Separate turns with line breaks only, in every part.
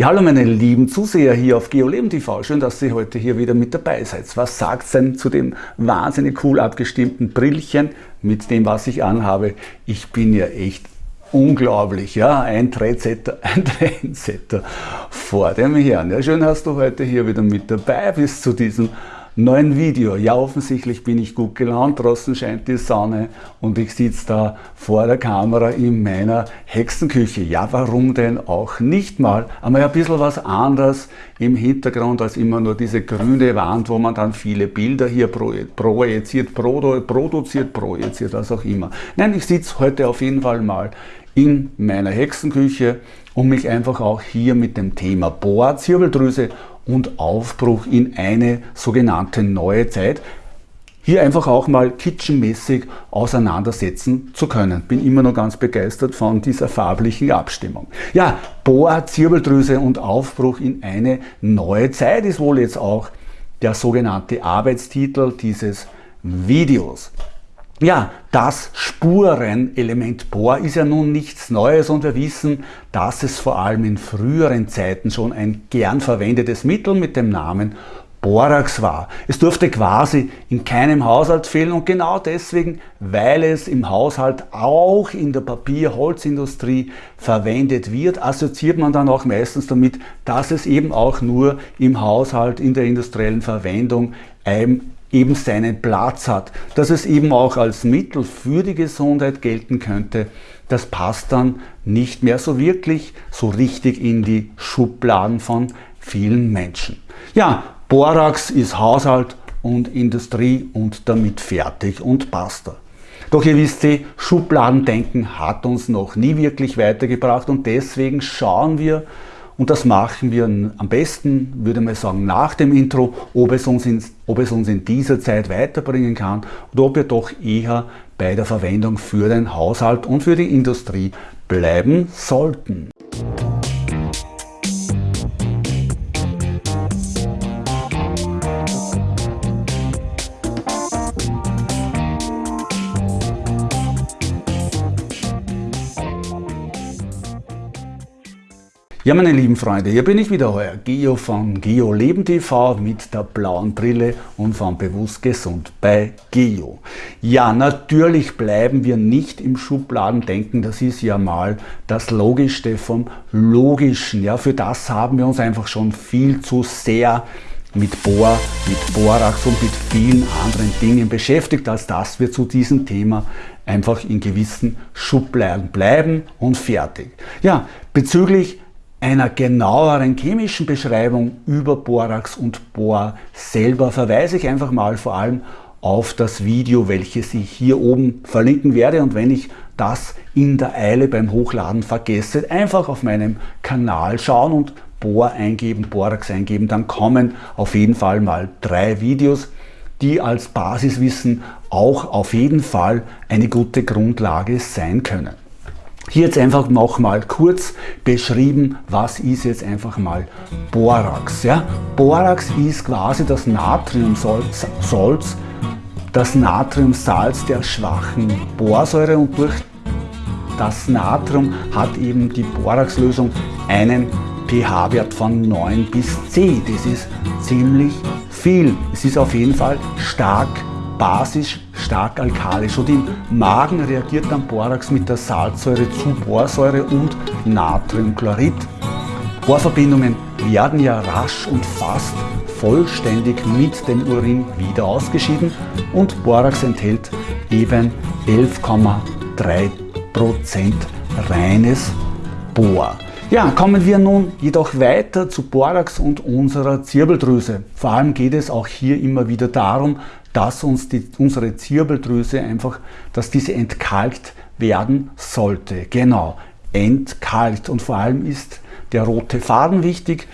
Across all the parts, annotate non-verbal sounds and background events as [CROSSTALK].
Ja, hallo meine lieben Zuseher hier auf GeoLeben TV. Schön, dass ihr heute hier wieder mit dabei seid. Was sagt denn zu dem wahnsinnig cool abgestimmten Brillchen mit dem, was ich anhabe? Ich bin ja echt unglaublich, ja, ein Trendsetter, [LAUGHS] ein Trendsetter vor dem Herrn. Ja, schön hast du heute hier wieder mit dabei bis zu diesem neuen Video. Ja, offensichtlich bin ich gut gelaunt, draußen scheint die Sonne und ich sitze da vor der Kamera in meiner Hexenküche. Ja, warum denn auch nicht mal? Einmal ein bisschen was anderes im Hintergrund als immer nur diese grüne Wand, wo man dann viele Bilder hier projiziert, produziert, projiziert, was auch immer. Nein, ich sitze heute auf jeden Fall mal in meiner Hexenküche, um mich einfach auch hier mit dem Thema Bohr, Zirbeldrüse und Aufbruch in eine sogenannte neue Zeit hier einfach auch mal kitchenmäßig auseinandersetzen zu können. Bin immer noch ganz begeistert von dieser farblichen Abstimmung. Ja, Bohr, Zirbeldrüse und Aufbruch in eine neue Zeit ist wohl jetzt auch der sogenannte Arbeitstitel dieses Videos. Ja, das Spurenelement Bohr ist ja nun nichts Neues und wir wissen, dass es vor allem in früheren Zeiten schon ein gern verwendetes Mittel mit dem Namen Borax war. Es durfte quasi in keinem Haushalt fehlen und genau deswegen, weil es im Haushalt auch in der Papier-Holzindustrie verwendet wird, assoziiert man dann auch meistens damit, dass es eben auch nur im Haushalt in der industriellen Verwendung ein eben seinen Platz hat, dass es eben auch als Mittel für die Gesundheit gelten könnte, das passt dann nicht mehr so wirklich so richtig in die Schubladen von vielen Menschen. Ja, Borax ist Haushalt und Industrie und damit fertig und basta. Doch ihr wisst, Schubladendenken hat uns noch nie wirklich weitergebracht und deswegen schauen wir und das machen wir am besten, würde man sagen, nach dem Intro, ob es, uns in, ob es uns in dieser Zeit weiterbringen kann oder ob wir doch eher bei der Verwendung für den Haushalt und für die Industrie bleiben sollten. Ja, meine lieben Freunde, hier bin ich wieder, euer Geo von Geo Leben TV mit der blauen Brille und von Bewusst Gesund bei Geo. Ja, natürlich bleiben wir nicht im Schubladendenken, das ist ja mal das Logischste vom Logischen. Ja, für das haben wir uns einfach schon viel zu sehr mit Bohr, mit Borax und mit vielen anderen Dingen beschäftigt, als dass wir zu diesem Thema einfach in gewissen Schubladen bleiben und fertig. Ja, bezüglich einer genaueren chemischen Beschreibung über Borax und Bohr selber verweise ich einfach mal vor allem auf das Video, welches ich hier oben verlinken werde und wenn ich das in der Eile beim Hochladen vergesse, einfach auf meinem Kanal schauen und Bohr eingeben, Borax eingeben, dann kommen auf jeden Fall mal drei Videos, die als Basiswissen auch auf jeden Fall eine gute Grundlage sein können. Hier jetzt einfach nochmal kurz beschrieben, was ist jetzt einfach mal Borax. Ja? Borax ist quasi das Natriumsalz, das Natriumsalz der schwachen Borsäure und durch das Natrium hat eben die Boraxlösung einen pH-Wert von 9 bis 10. Das ist ziemlich viel. Es ist auf jeden Fall stark basisch, stark alkalisch und im Magen reagiert dann Borax mit der Salzsäure zu Borsäure und Natriumchlorid. Bohrverbindungen werden ja rasch und fast vollständig mit dem Urin wieder ausgeschieden und Borax enthält eben 11,3% reines Bohr. Ja, kommen wir nun jedoch weiter zu Borax und unserer Zirbeldrüse. Vor allem geht es auch hier immer wieder darum, dass uns die, unsere Zirbeldrüse einfach, dass diese entkalkt werden sollte. Genau, entkalkt. Und vor allem ist der rote Faden wichtig,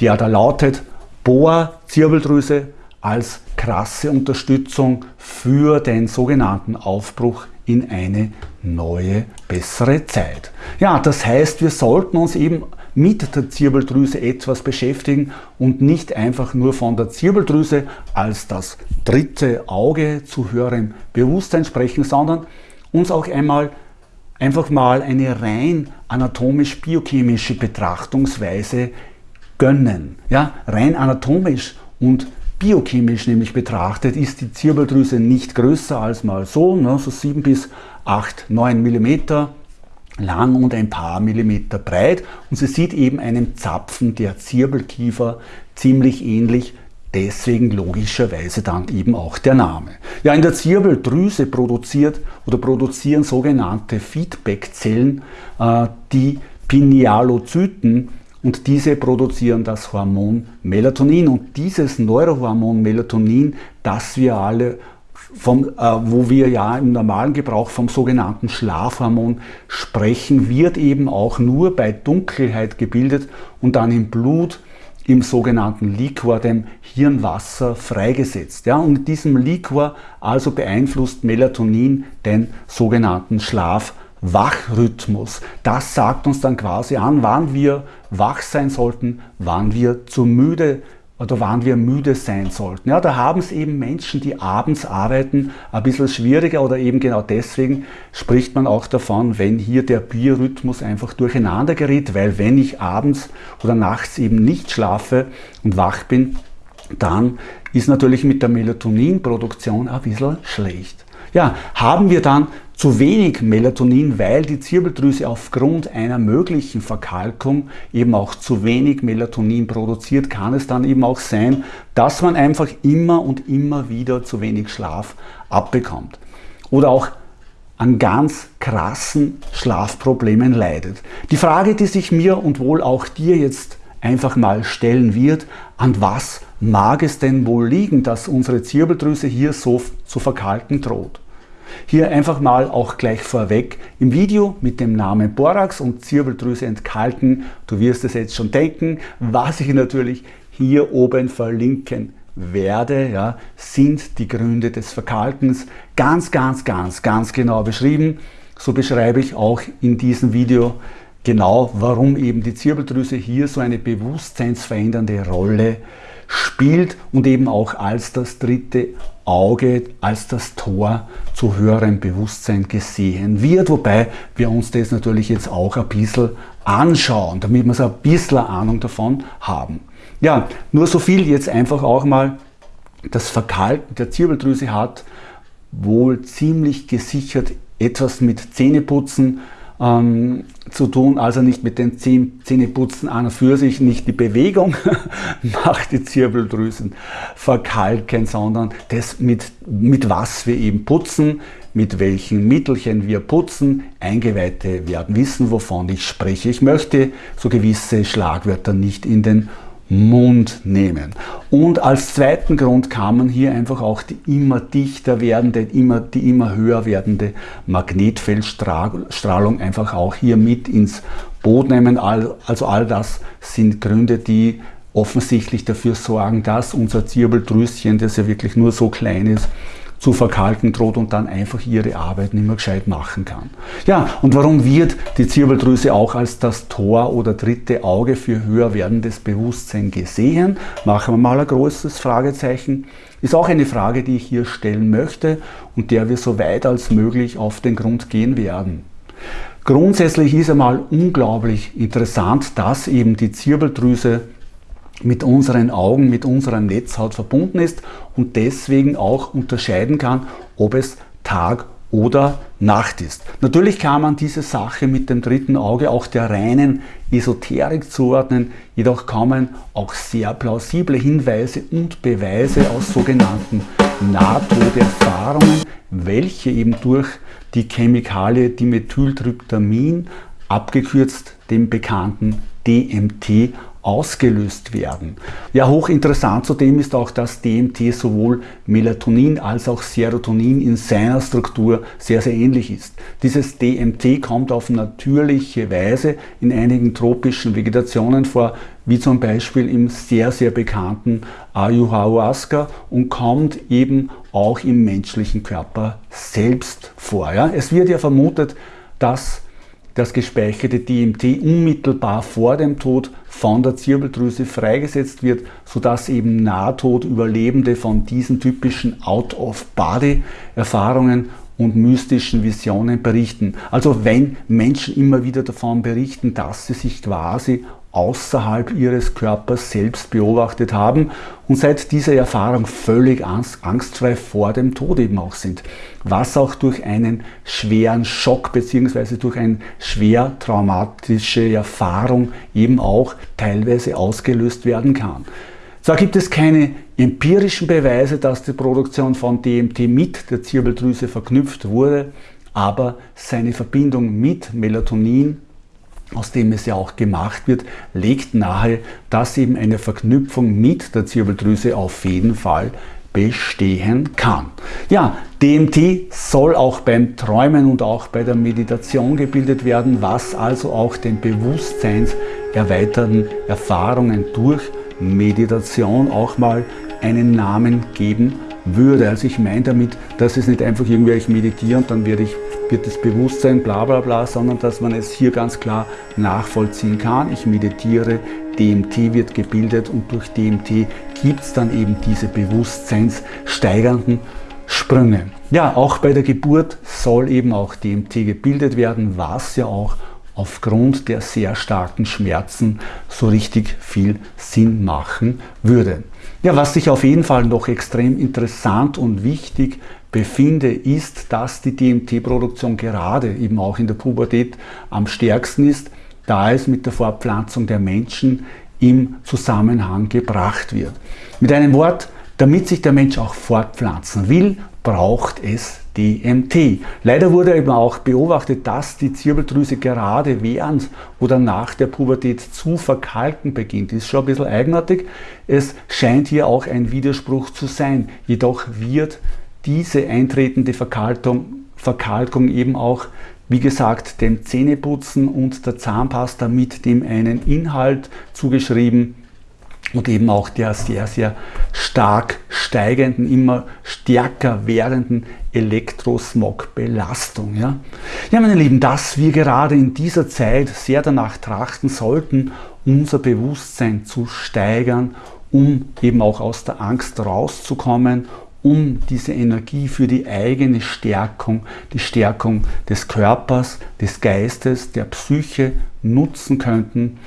der da lautet Bohr, Zirbeldrüse als krasse Unterstützung für den sogenannten Aufbruch in eine neue, bessere Zeit. Ja, das heißt, wir sollten uns eben mit der Zirbeldrüse etwas beschäftigen und nicht einfach nur von der Zirbeldrüse als das dritte Auge zu höherem Bewusstsein sprechen, sondern uns auch einmal einfach mal eine rein anatomisch-biochemische Betrachtungsweise gönnen. Ja, rein anatomisch und biochemisch nämlich betrachtet ist die Zirbeldrüse nicht größer als mal so, ne, so 7 bis 8, 9 mm lang und ein paar Millimeter breit und sie sieht eben einem Zapfen der Zirbelkiefer ziemlich ähnlich, deswegen logischerweise dann eben auch der Name. Ja, in der Zirbeldrüse produziert oder produzieren sogenannte Feedbackzellen äh, die Pinealozyten und diese produzieren das Hormon Melatonin und dieses Neurohormon Melatonin, das wir alle vom, äh, wo wir ja im normalen Gebrauch vom sogenannten Schlafhormon sprechen, wird eben auch nur bei Dunkelheit gebildet und dann im Blut im sogenannten Liquor, dem Hirnwasser, freigesetzt. Ja, und in diesem Liquor also beeinflusst Melatonin den sogenannten Schlafhormon. Wachrhythmus. Das sagt uns dann quasi an, wann wir wach sein sollten, wann wir zu müde oder wann wir müde sein sollten. Ja, da haben es eben Menschen, die abends arbeiten, ein bisschen schwieriger oder eben genau deswegen spricht man auch davon, wenn hier der Biorhythmus einfach durcheinander gerät, weil wenn ich abends oder nachts eben nicht schlafe und wach bin, dann ist natürlich mit der Melatoninproduktion ein bisschen schlecht. Ja, haben wir dann zu wenig Melatonin, weil die Zirbeldrüse aufgrund einer möglichen Verkalkung eben auch zu wenig Melatonin produziert, kann es dann eben auch sein, dass man einfach immer und immer wieder zu wenig Schlaf abbekommt. Oder auch an ganz krassen Schlafproblemen leidet. Die Frage, die sich mir und wohl auch dir jetzt einfach mal stellen wird, an was mag es denn wohl liegen, dass unsere Zirbeldrüse hier so zu verkalken droht? Hier einfach mal auch gleich vorweg im Video mit dem Namen Borax und Zirbeldrüse entkalken. Du wirst es jetzt schon denken, was ich natürlich hier oben verlinken werde, ja, sind die Gründe des Verkalkens ganz, ganz, ganz, ganz genau beschrieben. So beschreibe ich auch in diesem Video genau, warum eben die Zirbeldrüse hier so eine bewusstseinsverändernde Rolle spielt und eben auch als das dritte Auge, als das Tor zu höherem Bewusstsein gesehen wird. Wobei wir uns das natürlich jetzt auch ein bisschen anschauen, damit wir so ein bisschen Ahnung davon haben. Ja, nur so viel jetzt einfach auch mal, das Verkalken der Zirbeldrüse hat wohl ziemlich gesichert etwas mit Zähneputzen ähm, zu tun, also nicht mit den Zähneputzen an und für sich, nicht die Bewegung [LAUGHS] macht die Zirbeldrüsen verkalken, sondern das mit, mit was wir eben putzen, mit welchen Mittelchen wir putzen. Eingeweihte werden wissen, wovon ich spreche. Ich möchte so gewisse Schlagwörter nicht in den Mund nehmen. Und als zweiten Grund kann man hier einfach auch die immer dichter werdende, immer, die immer höher werdende Magnetfeldstrahlung einfach auch hier mit ins Boot nehmen. Also all das sind Gründe, die offensichtlich dafür sorgen, dass unser Zirbeldrüschen, das ja wirklich nur so klein ist, zu verkalken droht und dann einfach ihre Arbeit nicht mehr gescheit machen kann. Ja, und warum wird die Zirbeldrüse auch als das Tor oder dritte Auge für höher werdendes Bewusstsein gesehen? Machen wir mal ein großes Fragezeichen. Ist auch eine Frage, die ich hier stellen möchte und der wir so weit als möglich auf den Grund gehen werden. Grundsätzlich ist einmal unglaublich interessant, dass eben die Zirbeldrüse mit unseren Augen, mit unserer Netzhaut verbunden ist und deswegen auch unterscheiden kann, ob es Tag oder Nacht ist. Natürlich kann man diese Sache mit dem dritten Auge auch der reinen Esoterik zuordnen, jedoch kommen auch sehr plausible Hinweise und Beweise aus sogenannten Nahtoderfahrungen, welche eben durch die Chemikalie Dimethyltryptamin, abgekürzt dem bekannten DMT, ausgelöst werden. Ja, hochinteressant zudem ist auch, dass DMT sowohl Melatonin als auch Serotonin in seiner Struktur sehr, sehr ähnlich ist. Dieses DMT kommt auf natürliche Weise in einigen tropischen Vegetationen vor, wie zum Beispiel im sehr, sehr bekannten Ayahuasca und kommt eben auch im menschlichen Körper selbst vor. Ja? Es wird ja vermutet, dass das gespeicherte DMT unmittelbar vor dem Tod von der Zirbeldrüse freigesetzt wird, sodass eben Nahtodüberlebende von diesen typischen Out-of-Body-Erfahrungen und mystischen Visionen berichten. Also wenn Menschen immer wieder davon berichten, dass sie sich quasi außerhalb ihres Körpers selbst beobachtet haben und seit dieser Erfahrung völlig angstfrei vor dem Tod eben auch sind. Was auch durch einen schweren Schock bzw. durch eine schwer traumatische Erfahrung eben auch teilweise ausgelöst werden kann. Zwar gibt es keine empirischen Beweise, dass die Produktion von DMT mit der Zirbeldrüse verknüpft wurde, aber seine Verbindung mit Melatonin aus dem es ja auch gemacht wird, legt nahe, dass eben eine Verknüpfung mit der Zirbeldrüse auf jeden Fall bestehen kann. Ja, DMT soll auch beim Träumen und auch bei der Meditation gebildet werden, was also auch den bewusstseinserweiterten Erfahrungen durch Meditation auch mal einen Namen geben würde. Also ich meine damit, dass es nicht einfach irgendwie ich meditiere und dann werde ich wird das Bewusstsein bla bla bla, sondern dass man es hier ganz klar nachvollziehen kann. Ich meditiere, DMT wird gebildet und durch DMT gibt es dann eben diese bewusstseinssteigernden Sprünge. Ja, auch bei der Geburt soll eben auch DMT gebildet werden, was ja auch aufgrund der sehr starken Schmerzen so richtig viel Sinn machen würde. Ja, was sich auf jeden Fall noch extrem interessant und wichtig befinde, ist, dass die DMT-Produktion gerade eben auch in der Pubertät am stärksten ist, da es mit der Fortpflanzung der Menschen im Zusammenhang gebracht wird. Mit einem Wort, damit sich der Mensch auch fortpflanzen will, braucht es DMT. Leider wurde eben auch beobachtet, dass die Zirbeldrüse gerade während oder nach der Pubertät zu verkalken beginnt. Ist schon ein bisschen eigenartig. Es scheint hier auch ein Widerspruch zu sein. Jedoch wird diese eintretende Verkalkung, Verkalkung eben auch, wie gesagt, dem Zähneputzen und der Zahnpasta mit dem einen Inhalt zugeschrieben und eben auch der sehr, sehr stark steigenden, immer stärker werdenden Elektrosmog-Belastung. Ja? ja, meine Lieben, dass wir gerade in dieser Zeit sehr danach trachten sollten, unser Bewusstsein zu steigern, um eben auch aus der Angst rauszukommen um diese Energie für die eigene Stärkung, die Stärkung des Körpers, des Geistes, der Psyche nutzen könnten,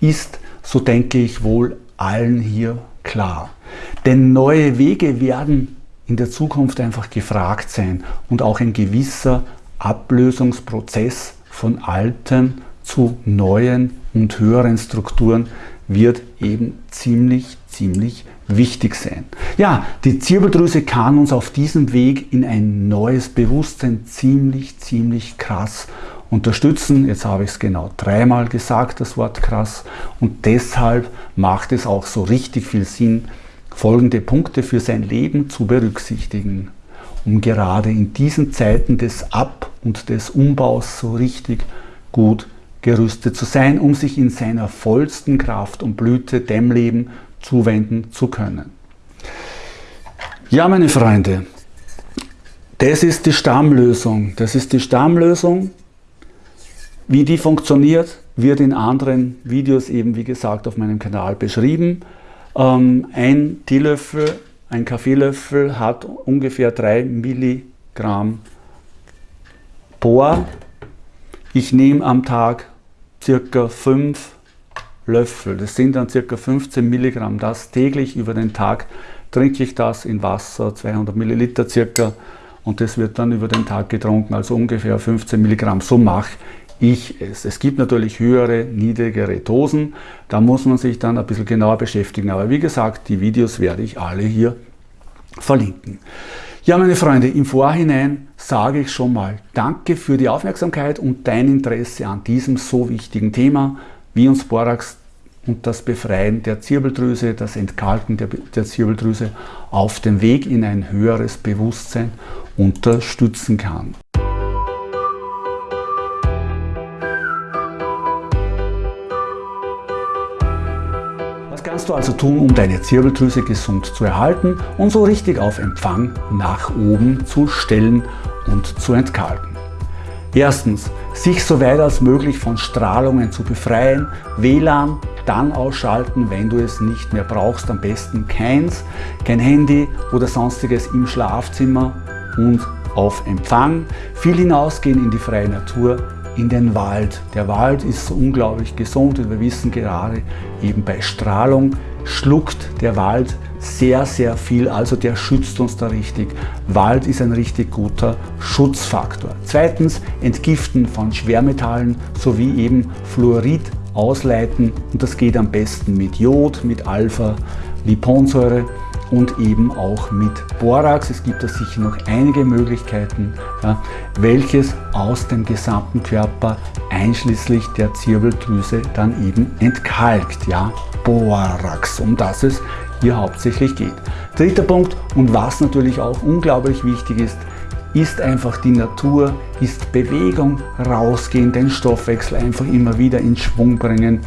ist, so denke ich wohl, allen hier klar. Denn neue Wege werden in der Zukunft einfach gefragt sein und auch ein gewisser Ablösungsprozess von alten zu neuen und höheren Strukturen wird eben ziemlich, ziemlich wichtig sein. Ja, die Zirbeldrüse kann uns auf diesem Weg in ein neues Bewusstsein ziemlich, ziemlich krass unterstützen. Jetzt habe ich es genau dreimal gesagt, das Wort krass. Und deshalb macht es auch so richtig viel Sinn, folgende Punkte für sein Leben zu berücksichtigen, um gerade in diesen Zeiten des Ab- und des Umbaus so richtig gut gerüstet zu sein, um sich in seiner vollsten Kraft und Blüte dem Leben zuwenden zu können. Ja, meine Freunde, das ist die Stammlösung. Das ist die Stammlösung. Wie die funktioniert, wird in anderen Videos eben, wie gesagt, auf meinem Kanal beschrieben. Ähm, ein Teelöffel, ein Kaffeelöffel hat ungefähr 3 Milligramm Bohr ich nehme am Tag circa 5 Löffel, das sind dann circa 15 Milligramm, das täglich über den Tag trinke ich das in Wasser, 200 Milliliter circa. Und das wird dann über den Tag getrunken, also ungefähr 15 Milligramm, so mache ich es. Es gibt natürlich höhere, niedrigere Dosen, da muss man sich dann ein bisschen genauer beschäftigen, aber wie gesagt, die Videos werde ich alle hier verlinken. Ja, meine Freunde, im Vorhinein sage ich schon mal Danke für die Aufmerksamkeit und dein Interesse an diesem so wichtigen Thema, wie uns Borax und das Befreien der Zirbeldrüse, das Entkalken der, der Zirbeldrüse auf dem Weg in ein höheres Bewusstsein unterstützen kann. kannst du also tun, um deine Zirbeldrüse gesund zu erhalten und so richtig auf Empfang nach oben zu stellen und zu entkalken? Erstens, sich so weit als möglich von Strahlungen zu befreien, WLAN dann ausschalten, wenn du es nicht mehr brauchst, am besten keins, kein Handy oder sonstiges im Schlafzimmer und auf Empfang, viel hinausgehen in die freie Natur, in den Wald. Der Wald ist unglaublich gesund und wir wissen gerade eben bei Strahlung schluckt der Wald sehr, sehr viel, also der schützt uns da richtig. Wald ist ein richtig guter Schutzfaktor. Zweitens, Entgiften von Schwermetallen sowie eben Fluorid ausleiten und das geht am besten mit Jod, mit Alpha-Liponsäure und eben auch mit Borax. Es gibt da sicher noch einige Möglichkeiten, ja, welches aus dem gesamten Körper einschließlich der Zirbeldrüse dann eben entkalkt. Ja, Borax, um das es hier hauptsächlich geht. Dritter Punkt und was natürlich auch unglaublich wichtig ist, ist einfach die Natur, ist Bewegung, rausgehen, den Stoffwechsel einfach immer wieder in Schwung bringen,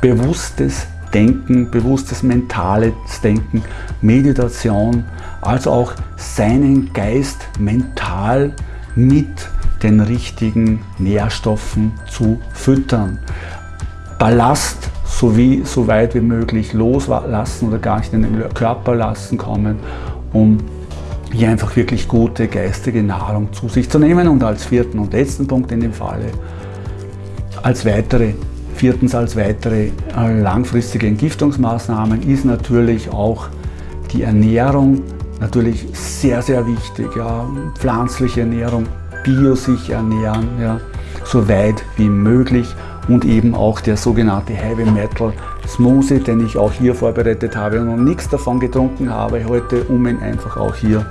bewusstes Denken, bewusstes mentales Denken, Meditation, also auch seinen Geist mental mit den richtigen Nährstoffen zu füttern. Ballast sowie so weit wie möglich loslassen oder gar nicht in den Körper lassen kommen, um hier einfach wirklich gute geistige Nahrung zu sich zu nehmen. Und als vierten und letzten Punkt in dem Falle, als weitere Viertens als weitere äh, langfristige Entgiftungsmaßnahmen ist natürlich auch die Ernährung natürlich sehr, sehr wichtig. Ja. Pflanzliche Ernährung, bio sich ernähren, ja, so weit wie möglich und eben auch der sogenannte Heavy Metal Smoothie, den ich auch hier vorbereitet habe und noch nichts davon getrunken habe heute, um ihn einfach auch hier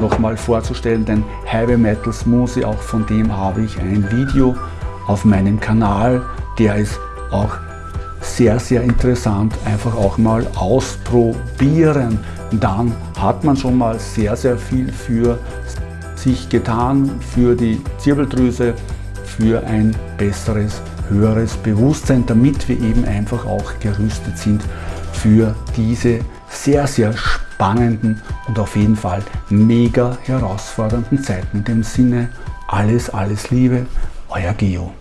nochmal vorzustellen. Den Heavy Metal Smoothie, auch von dem habe ich ein Video auf meinem Kanal der ist auch sehr, sehr interessant, einfach auch mal ausprobieren. Dann hat man schon mal sehr, sehr viel für sich getan, für die Zirbeldrüse, für ein besseres, höheres Bewusstsein, damit wir eben einfach auch gerüstet sind für diese sehr, sehr spannenden und auf jeden Fall mega herausfordernden Zeiten. In dem Sinne, alles, alles Liebe, euer Geo.